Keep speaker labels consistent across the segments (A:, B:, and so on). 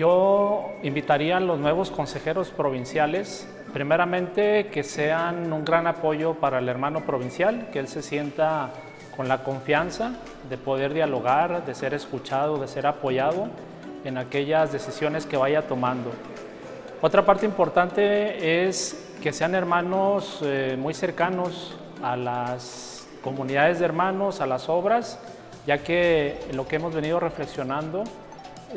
A: Yo invitaría a los nuevos consejeros provinciales, primeramente que sean un gran apoyo para el hermano provincial, que él se sienta con la confianza de poder dialogar, de ser escuchado, de ser apoyado en aquellas decisiones que vaya tomando. Otra parte importante es que sean hermanos eh, muy cercanos a las comunidades de hermanos, a las obras, ya que lo que hemos venido reflexionando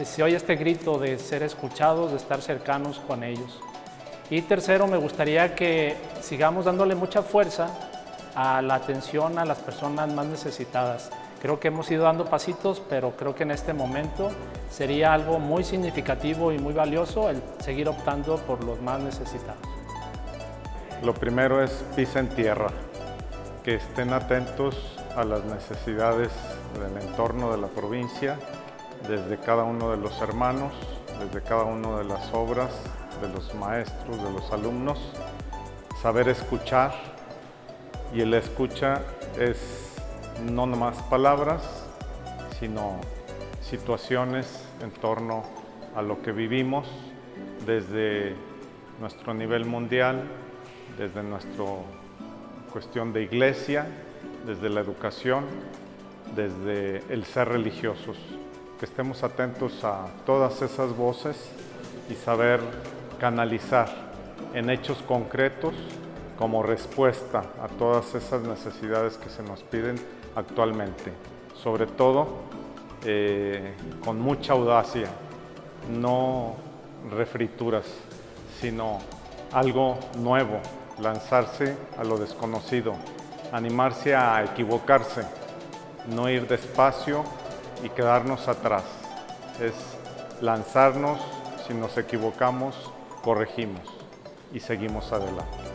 A: se oye este grito de ser escuchados, de estar cercanos con ellos. Y tercero, me gustaría que sigamos dándole mucha fuerza a la atención a las personas más necesitadas. Creo que hemos ido dando pasitos, pero creo que en este momento sería algo muy significativo y muy valioso el seguir optando por los más necesitados.
B: Lo primero es pisa en tierra, que estén atentos a las necesidades del entorno de la provincia, desde cada uno de los hermanos, desde cada una de las obras, de los maestros, de los alumnos, saber escuchar y el escucha es no nomás palabras, sino situaciones en torno a lo que vivimos desde nuestro nivel mundial, desde nuestra cuestión de iglesia, desde la educación, desde el ser religiosos. Que estemos atentos a todas esas voces y saber canalizar en hechos concretos como respuesta a todas esas necesidades que se nos piden actualmente. Sobre todo eh, con mucha audacia, no refrituras, sino algo nuevo, lanzarse a lo desconocido, animarse a equivocarse, no ir despacio y quedarnos atrás. Es lanzarnos, si nos equivocamos, corregimos y seguimos adelante.